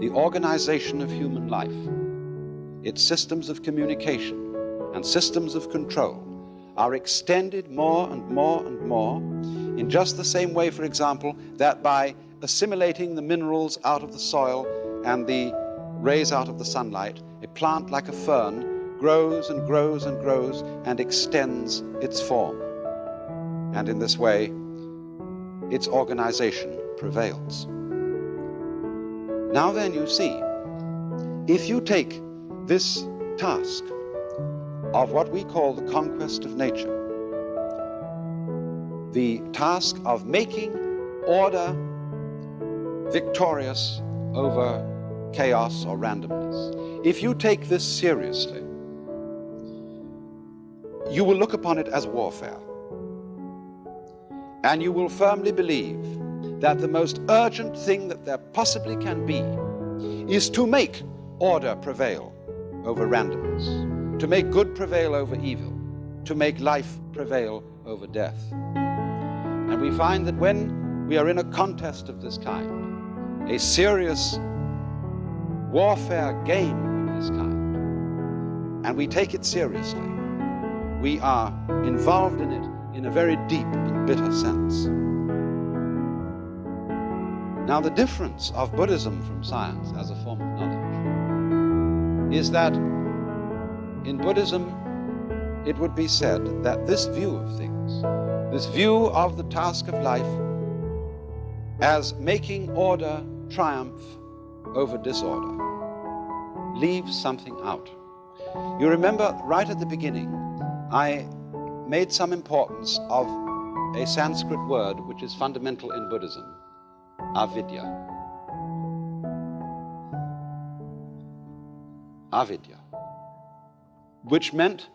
The organization of human life, its systems of communication and systems of control are extended more and more and more in just the same way, for example, that by assimilating the minerals out of the soil and the rays out of the sunlight, a plant like a fern grows and grows and grows and extends its form. And in this way, its organization prevails. Now then, you see, if you take this task of what we call the conquest of nature, the task of making order victorious over chaos or randomness. If you take this seriously, you will look upon it as warfare. And you will firmly believe that the most urgent thing that there possibly can be is to make order prevail over randomness, to make good prevail over evil, to make life prevail over death. And we find that when we are in a contest of this kind, a serious warfare game of this kind, and we take it seriously, we are involved in it in a very deep and bitter sense. Now, the difference of Buddhism from science as a form of knowledge is that in Buddhism, it would be said that this view of things, this view of the task of life as making order triumph over disorder, leaves something out. You remember right at the beginning, I made some importance of a Sanskrit word which is fundamental in Buddhism, avidya. Avidya, which meant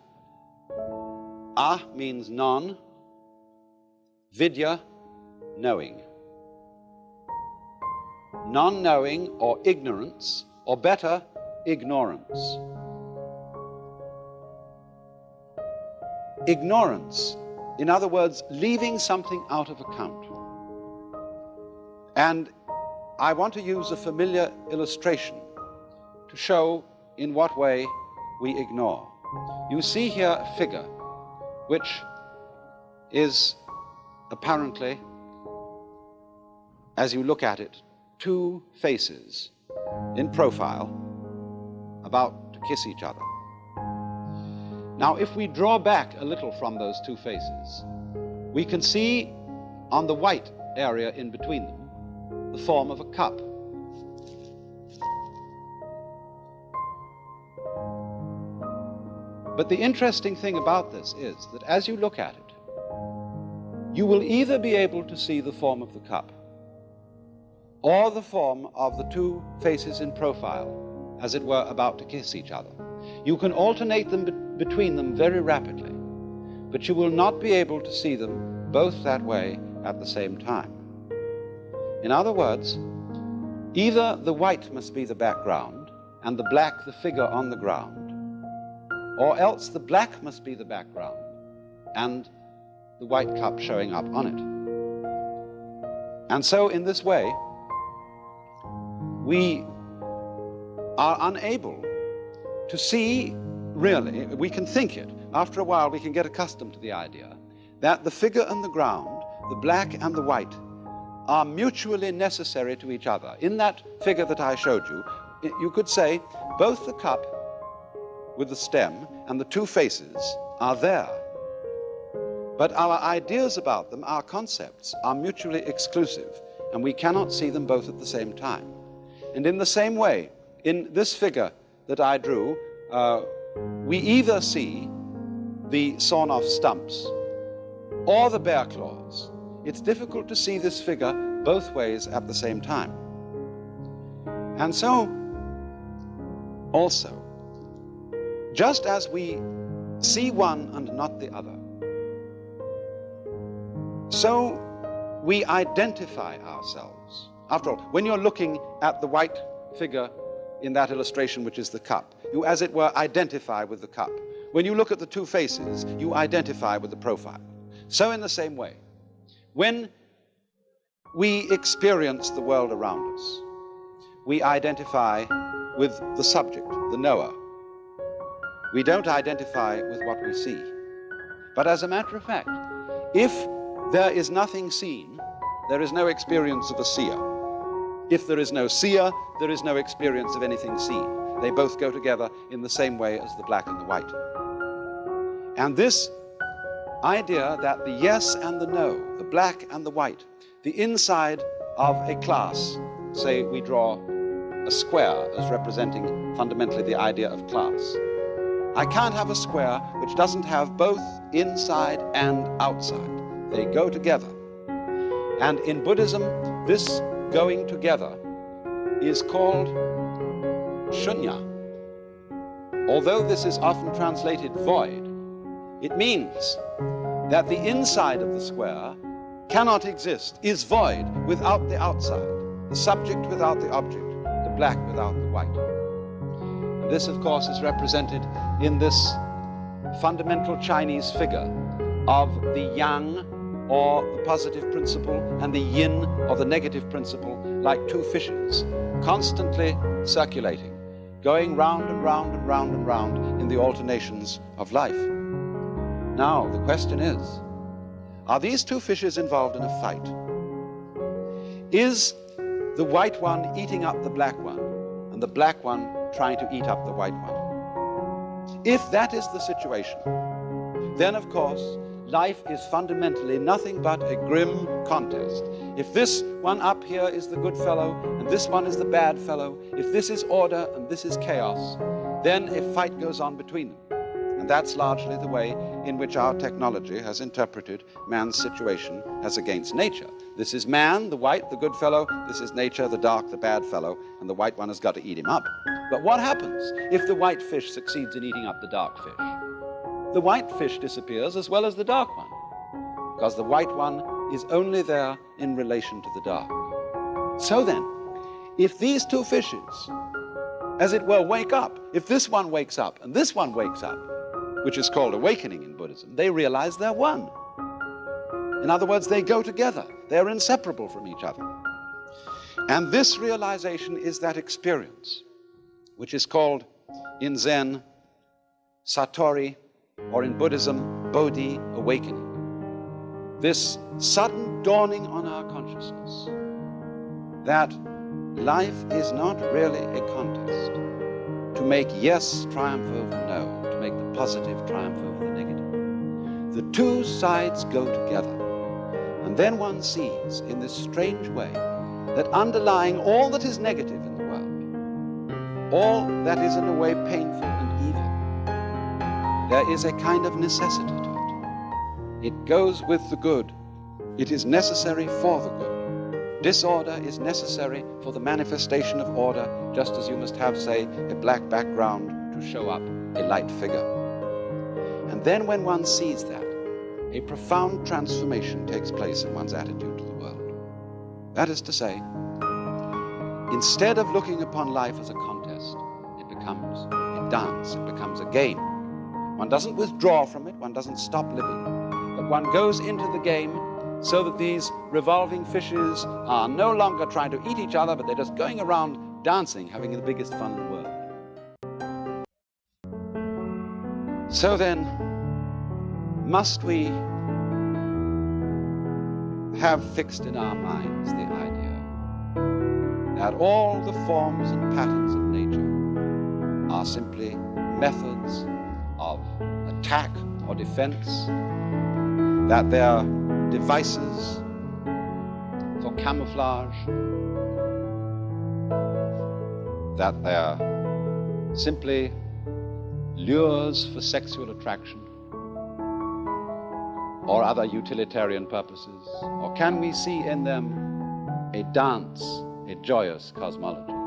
a means non, vidya, knowing. Non knowing or ignorance, or better, ignorance. Ignorance, in other words, leaving something out of account. And I want to use a familiar illustration to show in what way we ignore. You see here a figure which is apparently, as you look at it, two faces in profile about to kiss each other. Now, if we draw back a little from those two faces, we can see on the white area in between them the form of a cup. But the interesting thing about this is that as you look at it, you will either be able to see the form of the cup or the form of the two faces in profile as it were, about to kiss each other. You can alternate them between them very rapidly, but you will not be able to see them both that way at the same time. In other words, either the white must be the background and the black the figure on the ground, or else the black must be the background and the white cup showing up on it. And so in this way, we are unable to see really, we can think it. After a while, we can get accustomed to the idea that the figure and the ground, the black and the white, are mutually necessary to each other. In that figure that I showed you, you could say both the cup with the stem and the two faces are there. But our ideas about them, our concepts, are mutually exclusive, and we cannot see them both at the same time. And in the same way, in this figure that I drew, uh, we either see the sawn-off stumps or the bear claws. It's difficult to see this figure both ways at the same time. And so, also, just as we see one and not the other, so we identify ourselves. After all, when you're looking at the white figure in that illustration, which is the cup. You, as it were, identify with the cup. When you look at the two faces, you identify with the profile. So in the same way, when we experience the world around us. We identify with the subject, the knower. We don't identify with what we see. But as a matter of fact, if there is nothing seen, there is no experience of a seer. If there is no seer, there is no experience of anything seen. They both go together in the same way as the black and the white. And this idea that the yes and the no, the black and the white, the inside of a class, say we draw a square as representing fundamentally the idea of class. I can't have a square which doesn't have both inside and outside. They go together. And in Buddhism, this going together is called shunya. Although this is often translated void, it means that the inside of the square cannot exist, is void without the outside, the subject without the object, the black without the white. And this, of course, is represented in this fundamental Chinese figure of the yang or the positive principle and the yin or the negative principle like two fishes constantly circulating, going round and round and round and round in the alternations of life. Now, the question is, are these two fishes involved in a fight? Is the white one eating up the black one and the black one trying to eat up the white one? If that is the situation, then of course, life is fundamentally nothing but a grim contest. If this one up here is the good fellow and this one is the bad fellow, if this is order and this is chaos, then a fight goes on between them. And that's largely the way in which our technology has interpreted man's situation as against nature. This is man, the white, the good fellow. This is nature, the dark, the bad fellow. And the white one has got to eat him up. But what happens if the white fish succeeds in eating up the dark fish? The white fish disappears as well as the dark one, because the white one is only there in relation to the dark. So then, if these two fishes, as it were, wake up, if this one wakes up and this one wakes up, which is called awakening in Buddhism, they realize they're one. In other words, they go together. They're inseparable from each other. And this realization is that experience, which is called in Zen, Satori or in Buddhism, Bodhi awakening. This sudden dawning on our consciousness that life is not really a contest to make yes triumph over no, to make the positive triumph over the negative. The two sides go together. And then one sees in this strange way that underlying all that is negative in the world, all that is in a way painful there is a kind of necessity to it. It goes with the good. It is necessary for the good. Disorder is necessary for the manifestation of order, just as you must have, say, a black background to show up a light figure. And then when one sees that, a profound transformation takes place in one's attitude to the world. That is to say, instead of looking upon life as a contest, it becomes a dance, it becomes a game. One doesn't withdraw from it, one doesn't stop living, but one goes into the game so that these revolving fishes are no longer trying to eat each other, but they're just going around dancing, having the biggest fun in the world. So then, must we have fixed in our minds the idea that all the forms and patterns of nature are simply methods of attack or defense, that they're devices for camouflage, that they're simply lures for sexual attraction or other utilitarian purposes? Or can we see in them a dance, a joyous cosmology?